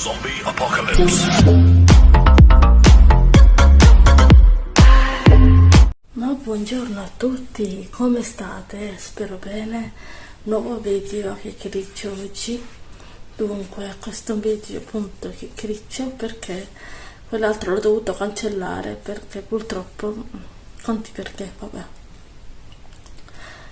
Zombie Apocalypse. Ma buongiorno a tutti, come state? Spero bene. Nuovo video che criccio oggi. Dunque, questo video appunto che criccio perché quell'altro l'ho dovuto cancellare perché purtroppo conti perché, vabbè.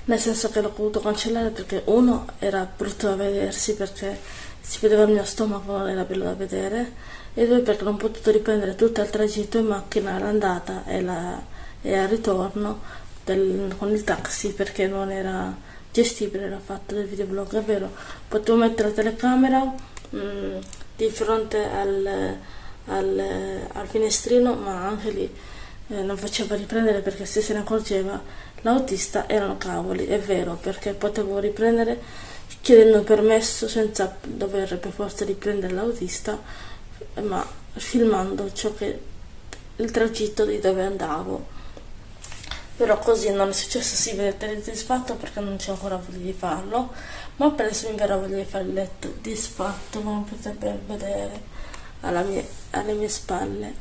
Nel senso che l'ho dovuto cancellare perché uno era brutto da vedersi perché si vedeva il mio stomaco, era bello da vedere, e due perché non ho potuto riprendere tutto il tragitto in macchina all'andata e, la, e al ritorno del, con il taxi perché non era gestibile era fatto del videoblog, è vero, potevo mettere la telecamera mh, mm, di fronte al, al, al, finestrino, ma anche lì eh, non faceva riprendere perché se se ne accorgeva l'autista erano cavoli, è vero, perché potevo riprendere chiedendo permesso senza dover per forza riprendere l'autista, ma filmando ciò che il tragitto di dove andavo. Però così non è successo, si vede disfatto perché non c'è ancora voglia di farlo, ma presto mi verrà voglia di fare il letto disfatto, come potete vedere mie, alle mie spalle.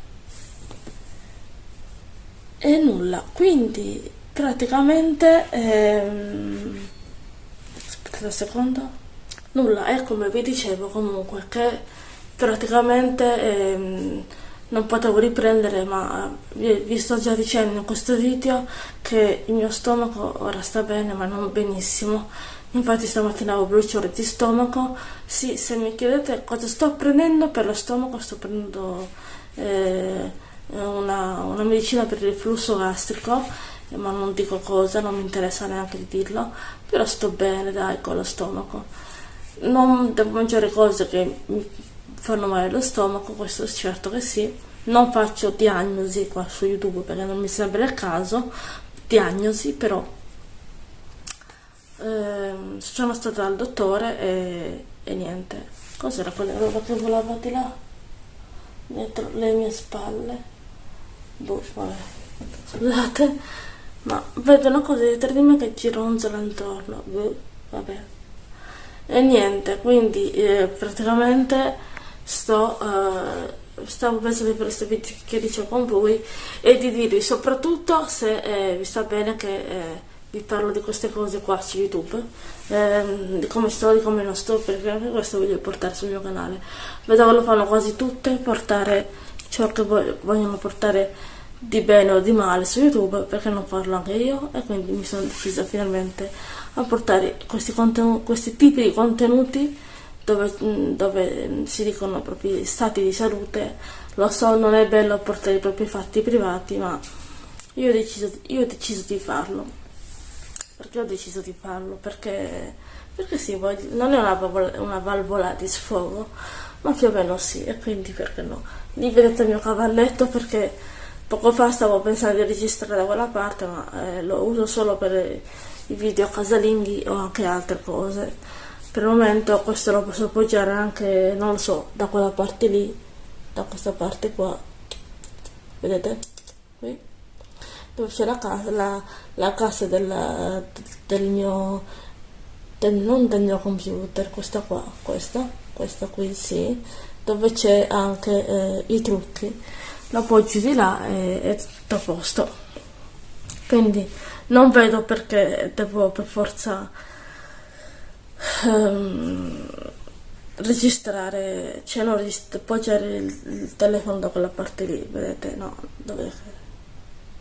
E nulla, quindi praticamente... Ehm, aspetta un secondo. Nulla è come vi dicevo comunque che praticamente ehm, non potevo riprendere ma vi, vi, sto già dicendo in questo video che il mio stomaco ora sta bene ma non benissimo. Infatti stamattina avevo bruciore di stomaco. Sì se mi chiedete cosa sto prendendo per lo stomaco sto prendendo eh, una, una medicina per il flusso gastrico ma non dico cosa, non mi interessa neanche di dirlo, però sto bene dai con lo stomaco. Non devo mangiare cose che mi fanno male lo stomaco, questo è certo che sì. Non faccio diagnosi qua su YouTube perché non mi sembra il caso, diagnosi però eh, sono stata dal dottore e, e niente. Cos'era quella roba che volava di là? Dietro le mie spalle. Boh, vabbè. Scusate ma vedo una cosa dietro di me che gironzola intorno. Boh, vabbè. E niente quindi eh, praticamente sto eh, stavo pensando di fare questo video che dicevo con voi e di dirvi soprattutto se eh, vi sta bene che eh, vi parlo di queste cose qua su youtube. Ehm, di come sto, di come non sto perché anche questo voglio portare sul mio canale. Vedo che lo fanno quasi tutte portare ciò che vogliono portare di bene o di male su YouTube perché non farlo anche io e quindi mi sono decisa finalmente a portare questi, questi tipi di contenuti dove, dove, si dicono propri stati di salute. Lo so, non è bello portare i propri fatti privati, ma io ho deciso, io ho deciso di farlo. Perché ho deciso di farlo? Perché, perché sì, non è una valvola, una valvola di sfogo, ma più o meno sì, e quindi perché no? Lì vedete il mio cavalletto perché Poco fa stavo pensando di registrare da quella parte, ma eh, lo uso solo per i video casalinghi o anche altre cose. Per il momento questo lo posso appoggiare anche, non lo so, da quella parte lì, da questa parte qua. Vedete? Qui. Dove c'è la casa, la, la casa della, del mio, del, non del mio computer, questa qua, questa, questa qui sì, dove c'è anche eh, i trucchi lo appoggi di là e è tutto a posto. Quindi non vedo perché devo per forza um, registrare cioè non regist appoggiare il, il, telefono da quella parte lì vedete? No dove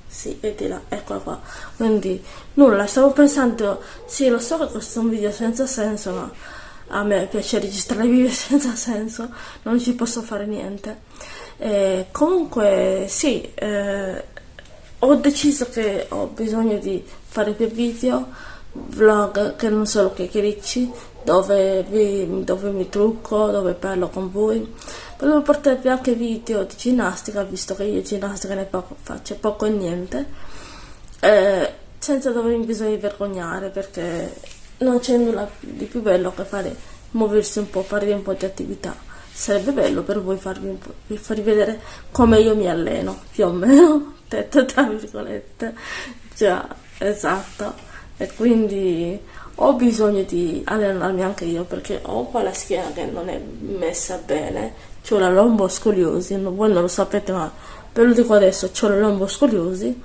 sì vedi là eccola qua. Quindi nulla stavo pensando sì lo so che questo è un video senza senso ma a me piace registrare video senza senso non ci posso fare niente eh, comunque sì, eh, ho deciso che ho bisogno di fare più video, vlog che non solo chiacchiericci, dove, dove mi trucco, dove parlo con voi. Volevo portarvi anche video di ginnastica, visto che io ginnastica ne poco, faccio poco e niente, eh, senza dovermi bisogno vergognare, perché non c'è nulla di più bello che fare, muoversi un po', fare un po' di attività. Sarebbe bello per voi farvi, farvi vedere come io mi alleno, più o meno, detto tra virgolette, già, esatto, e quindi ho bisogno di allenarmi anche io perché ho un po' la schiena che non è messa bene, ho la lomboscoliosi, voi non lo sapete ma ve lo dico adesso, ho la lomboscoliosi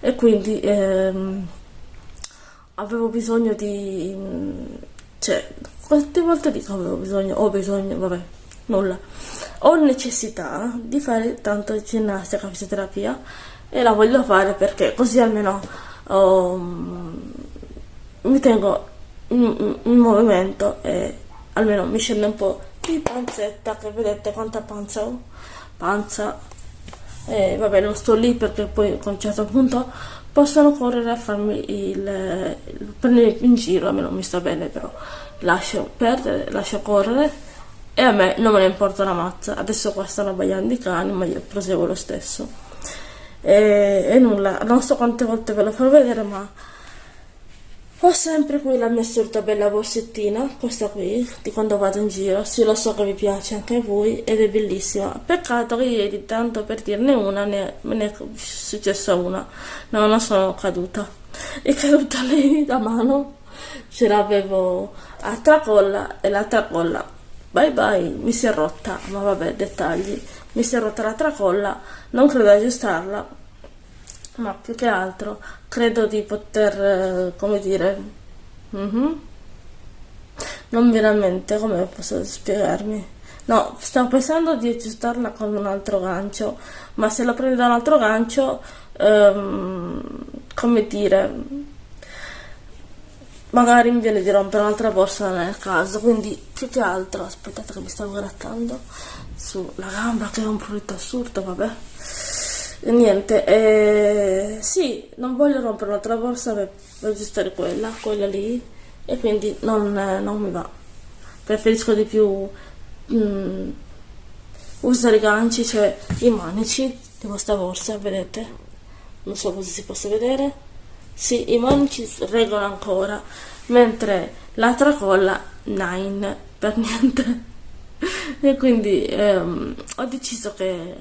e quindi ehm, avevo bisogno di... cioè, quante volte dico avevo bisogno, ho bisogno, vabbè, nulla. Ho necessità di fare tanto ginnastica, fisioterapia e la voglio fare perché così almeno um, mi tengo in, in, movimento e almeno mi scende un po' di panzetta che vedete quanta panza ho panza e vabbè non sto lì perché poi a un certo punto possono correre a farmi il, il prendere in giro a me non mi sta bene però lascio perdere lascio correre e a me non me ne importa una mazza. Adesso qua stanno abbaiando i cani ma io proseguo lo stesso. E, e nulla non so quante volte ve lo farò vedere ma ho sempre qui la mia solita bella borsettina, questa qui, di quando vado in giro. Sì, lo so che vi piace anche a voi ed è bellissima. Peccato che ieri, tanto per dirne una, ne, me ne è successa una. No, non sono caduta. È caduta lei da mano. Ce l'avevo a tracolla e la tracolla, bye bye, mi si è rotta. Ma vabbè, dettagli. Mi si è rotta la tracolla, non credo aggiustarla ma più che altro credo di poter, eh, come dire, mm -hmm. non veramente, come posso spiegarmi? No, stavo pensando di aggiustarla con un altro gancio, ma se la prendo da un altro gancio, ehm, come dire, magari mi viene di rompere un'altra borsa nel caso, quindi più che altro, aspettate che mi stavo grattando sulla gamba che è un prurito assurdo, vabbè niente eh, sì non voglio rompere un'altra borsa per aggiustare quella quella lì e quindi non, eh, non mi va. Preferisco di più mm, usare i ganci cioè i manici di questa borsa vedete? Non so cosa si possa vedere. Sì i manici reggono ancora mentre la tracolla nine per niente. E quindi ehm, ho deciso che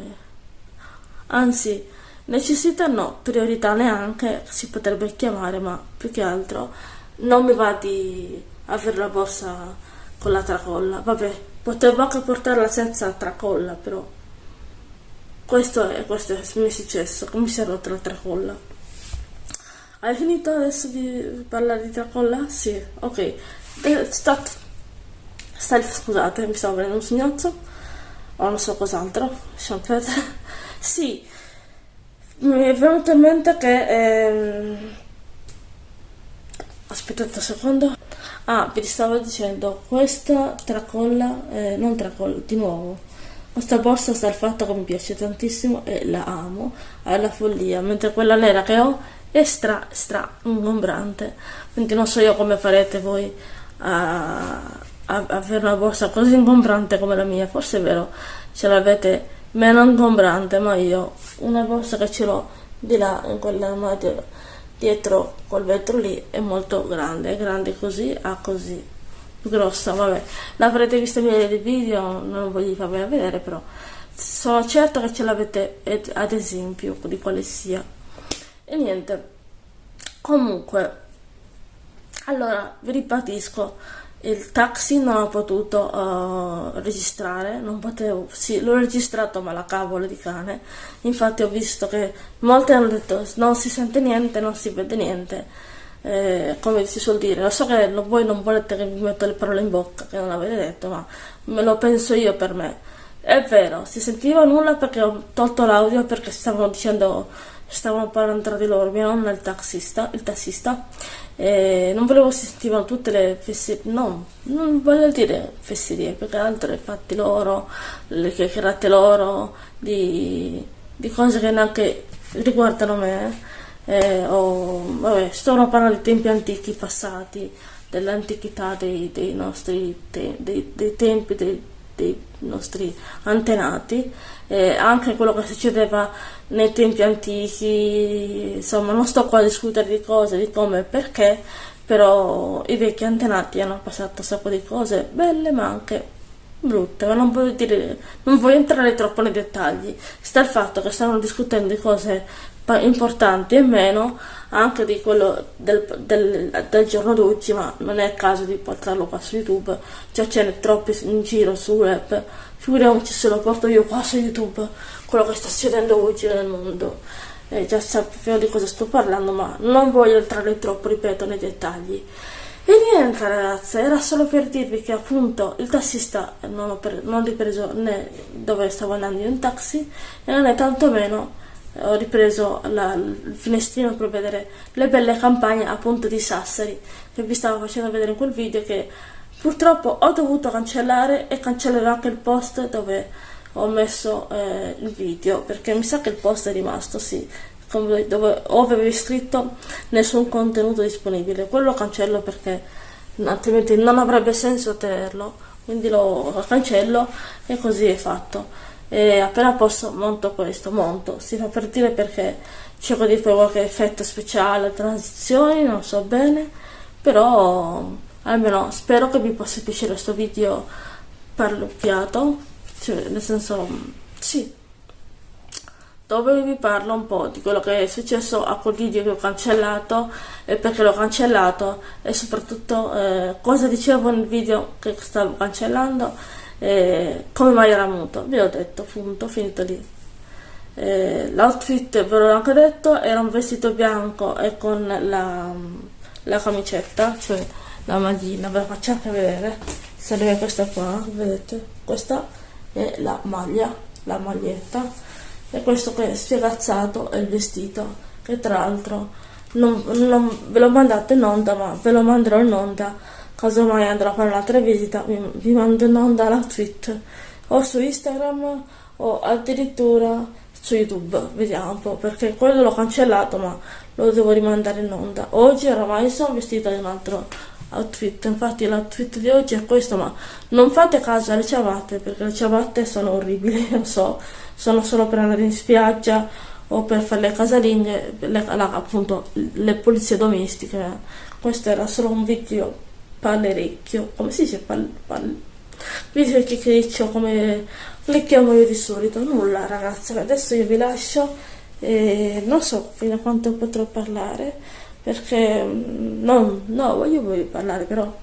anzi necessità no, priorità neanche si potrebbe chiamare, ma più che altro non mi va di avere la borsa con la tracolla, vabbè, potevo anche portarla senza tracolla, però questo è, questo è mi è successo, mi si è rotta la tracolla. Hai finito adesso di parlare di tracolla? Sì, ok. Eh, Stat. Stai, scusate, mi stavo prendendo un signozzo, o non so cos'altro, lasciamo perdere. Sì, mi è venuto in mente che... Ehm... Aspettate un secondo. Ah, vi stavo dicendo, questa tracolla, eh, non tracolla, di nuovo. Questa borsa sta il fatto che mi piace tantissimo e la amo alla follia, mentre quella nera che ho è stra, stra ingombrante. Quindi non so io come farete voi a, a, a avere una borsa così ingombrante come la mia. Forse è vero, ce l'avete meno ingombrante ma io una borsa che ce l'ho di là in quell'armadio dietro quel vetro lì è molto grande è grande così a così grossa vabbè. L'avrete vista in miei video non voglio farvela vedere però sono certa che ce l'avete ad esempio di quale sia. E niente comunque allora vi ripetisco il taxi non ho potuto uh, registrare, non potevo, sì, l'ho registrato ma la cavolo di cane, infatti ho visto che molti hanno detto non si sente niente, non si vede niente, eh, come si suol dire, lo so che voi non volete che mi metto le parole in bocca, che non avete detto, ma me lo penso io per me, è vero, si sentiva nulla perché ho tolto l'audio perché stavano dicendo stavano parlando tra di loro, mia nonna il taxista, il tassista, e non volevo sentivano tutte le fesserie, no, non voglio dire fesserie, perché altro i fatti loro, le chiacchierate loro, di, di cose che neanche riguardano me, eh, o, vabbè, stavano parlando di tempi antichi passati, dell'antichità dei, dei, nostri te, dei, dei tempi, dei, dei nostri antenati, eh, anche quello che succedeva nei tempi antichi, insomma non sto qua a discutere di cose, di come e perché, però i vecchi antenati hanno passato un sacco di cose belle ma anche brutte, ma non voglio, dire, non voglio entrare troppo nei dettagli. Sta il fatto che stanno discutendo di cose importanti e meno anche di quello del, del, del giorno d'oggi, ma non è il caso di portarlo qua su YouTube, già ce n'è troppi in giro su web, figuriamoci se lo porto io qua su YouTube, quello che sta succedendo oggi nel mondo. Eh, già sappiamo di cosa sto parlando, ma non voglio entrare troppo, ripeto, nei dettagli. E niente ragazze, era solo per dirvi che appunto il tassista non ho, non ho ripreso né dove stavo andando in taxi e non è tantomeno ho ripreso la, il finestrino per vedere le belle campagne appunto di Sassari che vi stavo facendo vedere in quel video che purtroppo ho dovuto cancellare e cancellerò anche il post dove ho messo eh, il video perché mi sa che il post è rimasto sì dove avevo scritto nessun contenuto disponibile. Quello cancello perché altrimenti non avrebbe senso tenerlo quindi lo cancello e così è fatto e appena posso monto questo monto. Si fa per dire perché cerco di fare qualche effetto speciale transizioni non so bene. Però almeno spero che vi possa piacere questo video parlocchiato cioè nel senso sì. Dove vi parlo un po' di quello che è successo a quel video che ho cancellato e perché l'ho cancellato. E soprattutto eh, cosa dicevo nel video che stavo cancellando e come mai era muto? Vi ho detto punto finito lì. Eh, l'outfit ve l'ho anche detto era un vestito bianco e con la, la camicetta cioè la maglina ve la faccio anche vedere sarebbe questa qua vedete? Questa è la maglia la maglietta. E questo che è spiegazzato è il vestito che tra l'altro non, non, ve l'ho mandato in onda ma ve lo manderò in onda casomai andrò a fare un'altra visita vi, mando in onda la tweet o su Instagram o addirittura su YouTube. Vediamo un po' perché quello l'ho cancellato ma lo devo rimandare in onda. Oggi oramai sono vestita di un altro outfit infatti l'outfit di oggi è questo ma non fate caso alle ciabatte perché le ciabatte sono orribili lo so. Sono solo per andare in spiaggia o per fare le casalinghe le, appunto le pulizie domestiche. Questo era solo un video pallerecchio come si dice pal, pal, video chiacchiericcio come le chiamo io di solito nulla ragazzi adesso io vi lascio e non so fino a quanto potrò parlare perché mm, non, no, voglio, voglio parlare, però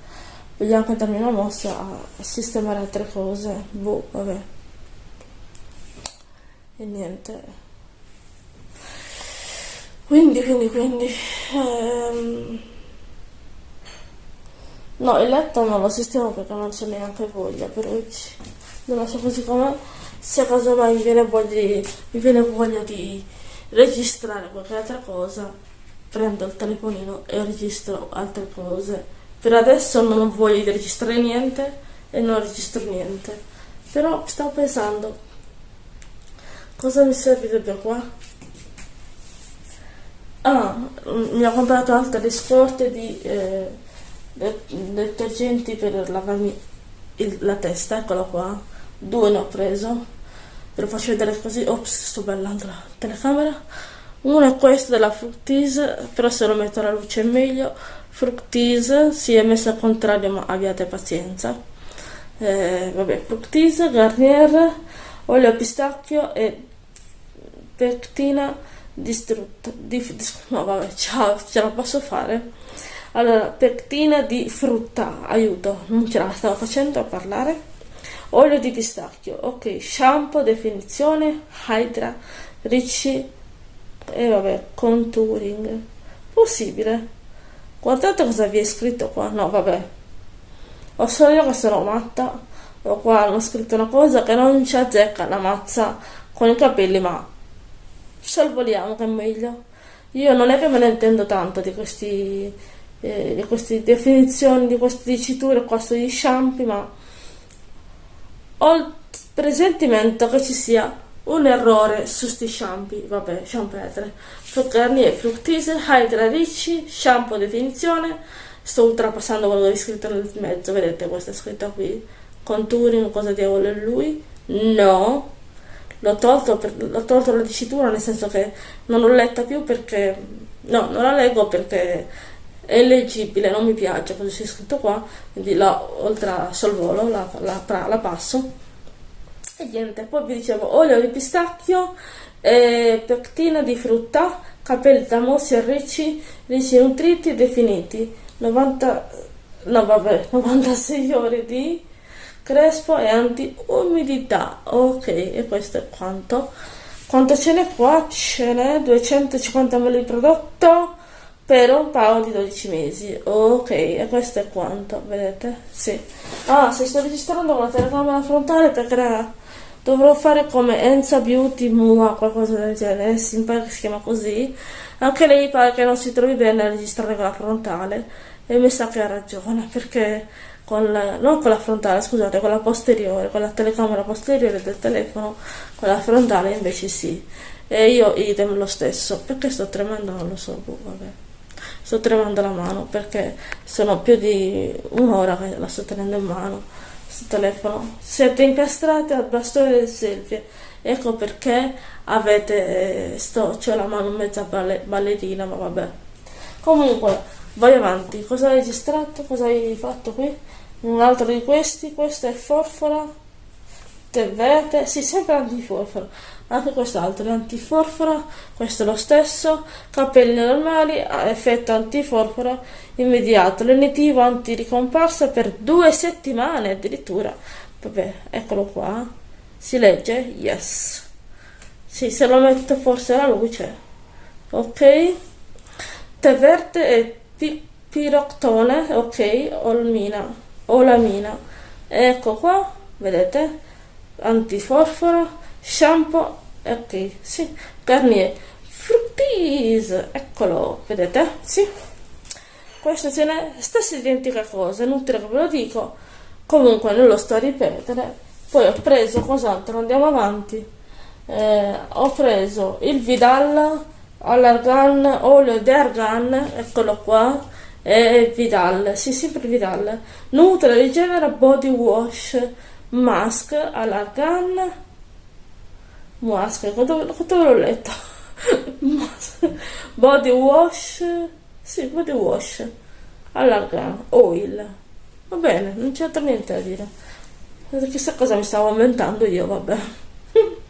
voglio anche darmi una mossa a sistemare altre cose. Boh, vabbè. E niente. Quindi, quindi, quindi... Ehm... No, il letto non lo sistemo perché non c'è neanche voglia per oggi. Lo lascio così com'è. Se casomai mi viene voglia di, mi viene voglia di registrare qualche altra cosa, prendo il telefonino e registro altre cose per adesso non voglio registrare niente e non registro niente però stavo pensando cosa mi servirebbe qua ah mi ho comprato altre scorte di eh, detergenti per lavarmi il, la testa eccolo qua due ne ho preso ve lo faccio vedere così ops sto ballando la telecamera uno è questo della Fructise, però se lo metto alla luce è meglio. Fructise, si è messo al contrario ma abbiate pazienza. Eh, vabbè, Fructise, Garnier, olio pistacchio e pectina distrutta. Di, di, no vabbè, ciao, ce la posso fare. Allora, pectina di frutta, aiuto, non ce la stavo facendo a parlare. Olio di pistacchio, ok, shampoo, definizione, Hydra, Ricci, e vabbè contouring. Possibile. Guardate cosa vi è scritto qua. No vabbè. Ho solo io che sono matta. O qua hanno scritto una cosa che non ci azzecca la mazza con i capelli ma salvoliamo che è meglio. Io non è che me ne intendo tanto di questi eh, di queste definizioni di queste diciture qua sugli shampoo ma ho il presentimento che ci sia un errore su sti shampoo, vabbè, shampoo Garnier Fructise, Hydra Ricci, shampoo definizione, sto ultrapassando quello che è scritto nel mezzo, vedete questa scritta qui, contouring, cosa diavolo è lui? No, l'ho tolto, per, l'ho tolto la dicitura nel senso che non l'ho letta più perché, no, non la leggo perché è leggibile non mi piace. Cosa c'è scritto qua quindi la, oltre a sorvolo la, la, la passo. E niente poi vi dicevo olio di pistacchio eh, pectina di frutta capelli da mossi e ricci ricci nutriti e definiti. 90 no vabbè 96 ore di crespo e anti-umidità. Ok e questo è quanto. Quanto ce n'è qua? ce n'è 250 ml di prodotto per un paio di 12 mesi. Ok e questo è quanto vedete? Sì. Ah se sto registrando con la telecamera frontale perché dovrò fare come Enza Beauty Mua qualcosa del genere. Si pare che si chiama così. Anche lei pare che non si trovi bene a registrare con la frontale. E mi sa che ha ragione perché con la, non con la frontale scusate con la posteriore con la telecamera posteriore del telefono con la frontale invece sì. E io idem lo stesso. Perché sto tremando? Non lo so boh, vabbè sto tremando la mano perché sono più di un'ora che la sto tenendo in mano questo telefono. Siete incastrati al bastone del selfie. Ecco perché avete eh, sto c'ho la mano mezza balle, ballerina ma vabbè. Comunque vai avanti. Cosa hai registrato? Cosa hai fatto qui? Un altro di questi? Questo è forfora? Tè verde? Sì sempre antiforfora anche quest'altro è antiforfora questo è lo stesso capelli normali effetto antiforfora immediato. Lenitivo antiricomparsa per due settimane addirittura. Vabbè eccolo qua. Si legge? Yes. Sì se lo metto forse alla luce. Ok. Tè verde e pi piroctone ok olmina olamina. Ecco qua vedete? Antiforfora shampoo ok sì. Garnier. Fructis eccolo vedete? Sì. Questo ce n'è stessa identica cosa inutile che ve lo dico. Comunque non lo sto a ripetere. Poi ho preso cos'altro? Andiamo avanti. Eh, ho preso il Vidal all'argan olio di argan eccolo qua e Vidal sì sempre Vidal. Nutre rigenera body wash mask all'argan quanto l'ho letto body wash? Sì body wash. All'argan oil. Va bene non c'è altro niente da dire. Chissà cosa mi stavo inventando io vabbè.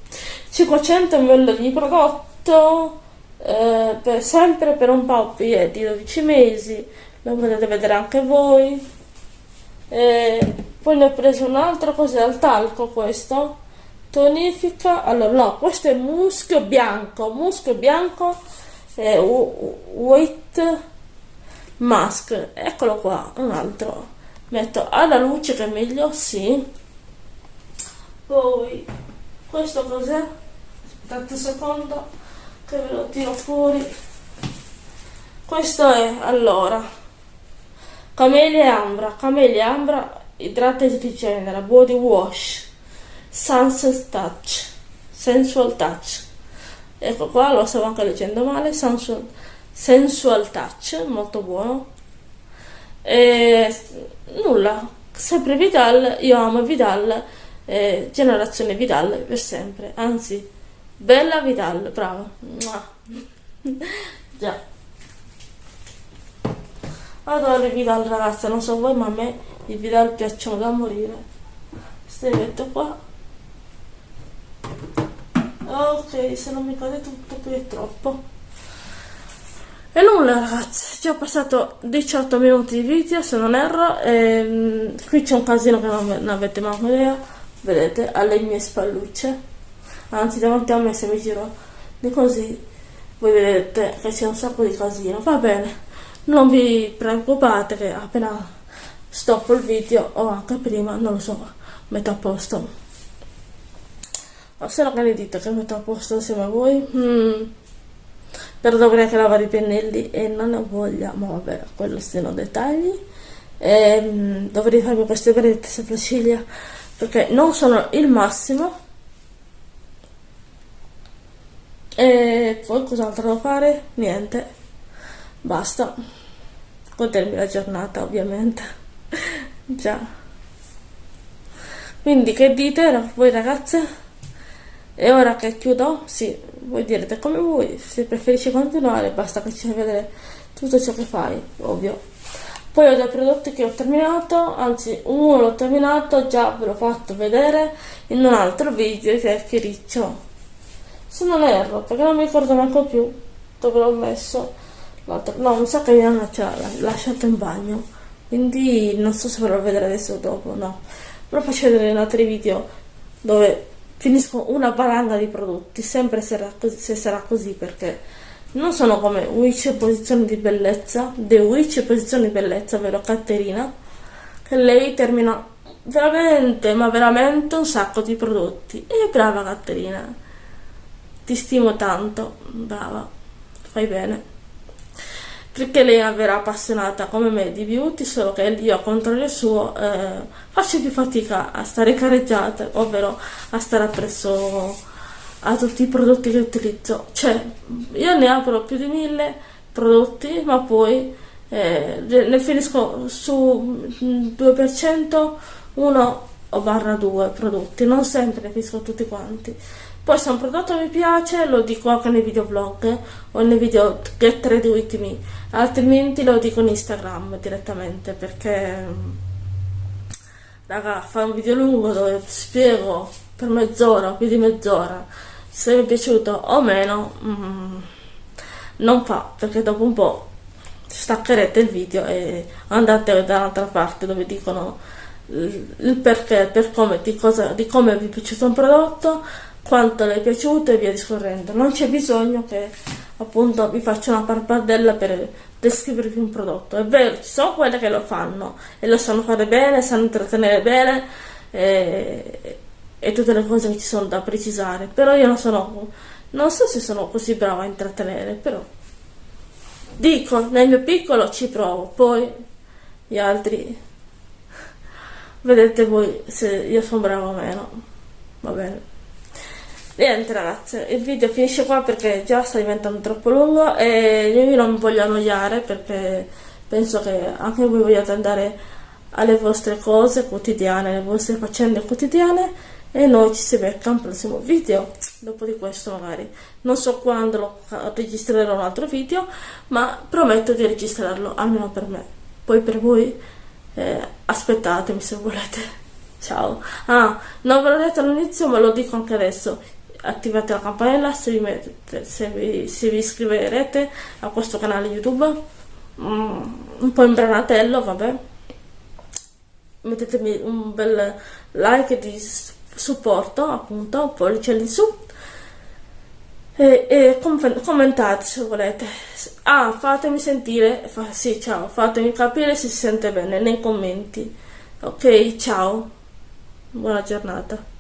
500 ml di prodotto eh, per, sempre per un po' di 12 mesi. Lo potete vedere anche voi. E poi ne ho preso un altro cos'è? Al talco questo tonifica. Allora no questo è muschio bianco. Muschio bianco e white mask. Eccolo qua un altro. Metto alla luce che è meglio sì. Poi questo cos'è? Aspettate un secondo che ve lo tiro fuori. Questo è allora camelia ambra. Camelia ambra idrata e rigenera body wash sunset touch. Sensual touch. Ecco qua lo stavo anche leggendo male. Sensual, sensual touch molto buono. E nulla. Sempre Vidal. Io amo Vidal. Eh, generazione Vidal per sempre. Anzi bella Vidal. Brava. Già. Adoro i Vidal ragazze non so voi ma a me i Vidal piacciono da morire. Queste metto qua ok se non mi cade tutto qui è troppo. E nulla ragazzi, ci ho passato 18 minuti di video se non erro e, ehm, qui c'è un casino che non, non avete mai idea. Vedete alle mie spallucce. Anzi davanti a me se mi giro di così voi vedete che c'è un sacco di casino. Va bene non vi preoccupate che appena stoppo il video o anche prima non lo so metto a posto o se no che ne dite che metto a posto insieme a voi? Mm. però dovrei anche lavare i pennelli e non ho voglia ma vabbè quello sono dettagli. E, mm, dovrei farmi queste brette sopracciglia perché non sono il massimo. E poi cos'altro devo fare? niente. Basta. Godermi la giornata ovviamente. Già. Quindi che dite voi ragazze? E ora che chiudo sì voi direte come voi se preferisci continuare basta che ci vedere tutto ciò che fai, ovvio. Poi ho dei prodotti che ho terminato, anzi uno l'ho terminato, già ve l'ho fatto vedere in un altro video che è Chiriccio. Se non erro, perché non mi ricordo manco più dove l'ho messo l'altro. No, mi sa che mi hanno lasciato in bagno, quindi non so se ve lo vedrò adesso o dopo, no. Lo faccio vedere in altri video dove finisco una valanga di prodotti, sempre sarà così, se sarà così perché non sono come Witch posizioni di bellezza, The Witch posizioni di bellezza, vero Caterina, che lei termina veramente, ma veramente un sacco di prodotti. E brava Caterina, ti stimo tanto, brava, fai bene. Perché lei è una vera appassionata come me di beauty, solo che io a contrario suo eh, faccio più fatica a stare careggiata, ovvero a stare appresso a tutti i prodotti che utilizzo. Cioè io ne apro più di mille prodotti ma poi eh, ne finisco su 2% 1 o barra 2 prodotti. Non sempre ne finisco tutti quanti poi se un prodotto mi piace lo dico anche nei video vlog o nei video get ready with me altrimenti lo dico in instagram direttamente perché raga fare un video lungo dove spiego per mezz'ora più di mezz'ora se vi è piaciuto o meno mm, non fa perché dopo un po' staccherete il video e andate dall'altra parte dove dicono il perché, per come, di, cosa, di come vi è piaciuto un prodotto, quanto le è piaciuto e via discorrendo. Non c'è bisogno che appunto vi faccia una parpardella per descrivervi un prodotto. È vero, ci sono quelle che lo fanno e lo sanno fare bene, sanno intrattenere bene e, e tutte le cose che ci sono da precisare, però io non sono, non so se sono così brava a intrattenere, però dico, nel mio piccolo ci provo, poi gli altri vedete voi se io sono brava o meno, va bene. Niente ragazze, il video finisce qua perché già sta diventando troppo lungo e io non mi voglio annoiare perché penso che anche voi vogliate andare alle vostre cose quotidiane, alle vostre faccende quotidiane e noi ci si becca un prossimo video. Dopo di questo magari. Non so quando lo registrerò un altro video ma prometto di registrarlo almeno per me. Poi per voi eh, aspettatemi se volete. Ciao. Ah non ve l'ho detto all'inizio ma lo dico anche adesso attivate la campanella se vi, mettete, se vi, se vi iscriverete a questo canale youtube. Mm, un po' imbranatello vabbè. Mettetemi un bel like di supporto appunto pollice in su. E, e commentate se volete. Ah fatemi sentire fa, sì ciao fatemi capire se si sente bene nei commenti. Ok ciao. Buona giornata